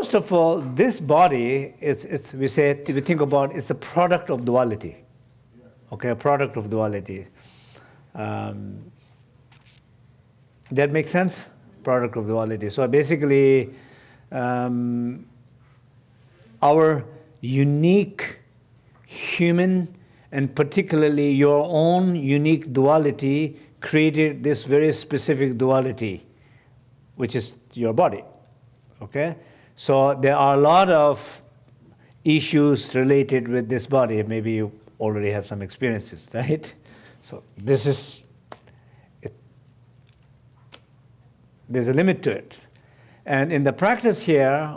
First of all, this body, it's, it's, we say, we think about it's a product of duality. Okay, a product of duality. Um, that makes sense? Product of duality. So basically, um, our unique human and particularly your own unique duality created this very specific duality, which is your body. Okay? So there are a lot of issues related with this body. Maybe you already have some experiences, right? So this is, it, there's a limit to it. And in the practice here,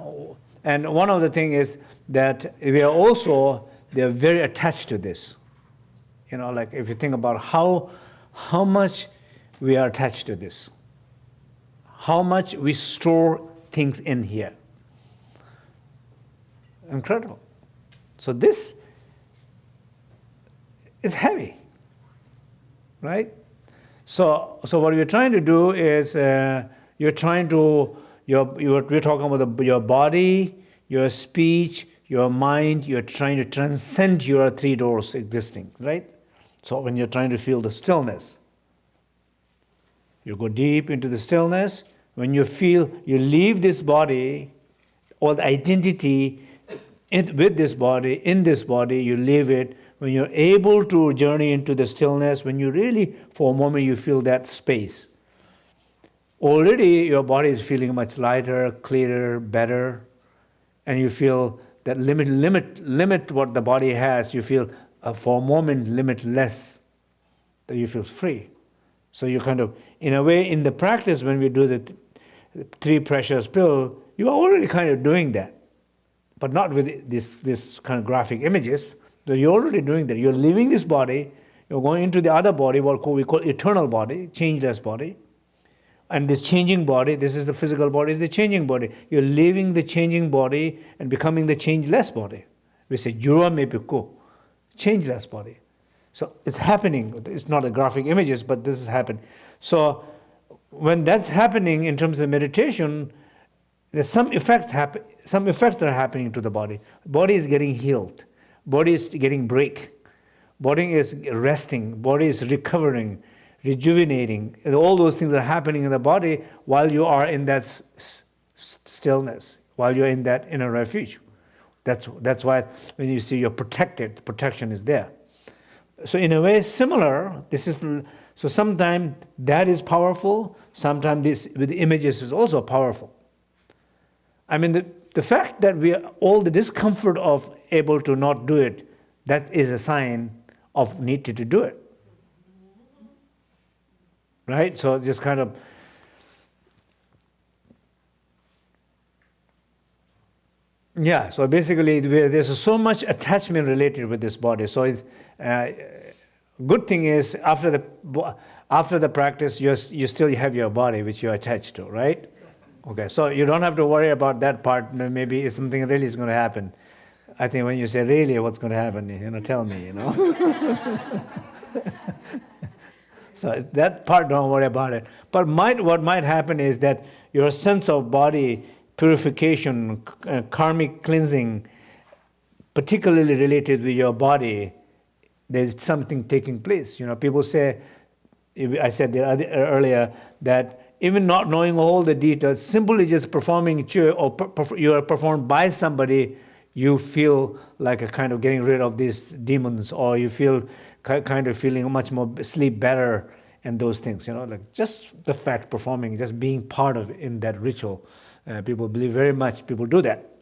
and one of the things is that we are also, they're very attached to this. You know, like if you think about how, how much we are attached to this, how much we store things in here. Incredible. So this is heavy, right? So, so what you're trying to do is uh, you're trying to, you're, you're, we're talking about the, your body, your speech, your mind, you're trying to transcend your three doors existing, right? So when you're trying to feel the stillness, you go deep into the stillness. When you feel you leave this body, all the identity in, with this body, in this body, you leave it. When you're able to journey into the stillness, when you really, for a moment, you feel that space. Already your body is feeling much lighter, clearer, better, and you feel that limit, limit, limit what the body has. You feel uh, for a moment limitless, that you feel free. So you kind of, in a way, in the practice, when we do the th three precious pill, you are already kind of doing that, but not with this, this kind of graphic images. So you're already doing that. You're leaving this body, you're going into the other body, what we call eternal body, changeless body. And this changing body, this is the physical body, is the changing body. You're leaving the changing body and becoming the changeless body. We say, Jura Mepiku changeless body. So it's happening. It's not the graphic images, but this is happening. So when that's happening in terms of meditation, there's some effects happen. Some effects are happening to the body. Body is getting healed. Body is getting break. Body is resting. Body is recovering, rejuvenating. And all those things are happening in the body while you are in that stillness, while you're in that inner refuge. That's, that's why when you see you're protected, protection is there. So in a way similar, this is, so sometimes that is powerful, sometimes this with images is also powerful. I mean, the, the fact that we are, all the discomfort of able to not do it, that is a sign of need to, to do it. Right? So just kind of Yeah, so basically there's so much attachment related with this body. So it's, uh, good thing is after the, after the practice, you you still have your body which you're attached to, right? Okay, so you don't have to worry about that part. Maybe if something really is going to happen. I think when you say really what's going to happen, you know, tell me, you know. so that part, don't worry about it. But might, what might happen is that your sense of body purification, uh, karmic cleansing, particularly related with your body, there's something taking place. You know, people say, I said earlier that even not knowing all the details, simply just performing chö or you are performed by somebody, you feel like a kind of getting rid of these demons, or you feel kind of feeling much more sleep better and those things. You know, like just the fact performing, just being part of in that ritual. Uh, people believe very much, people do that.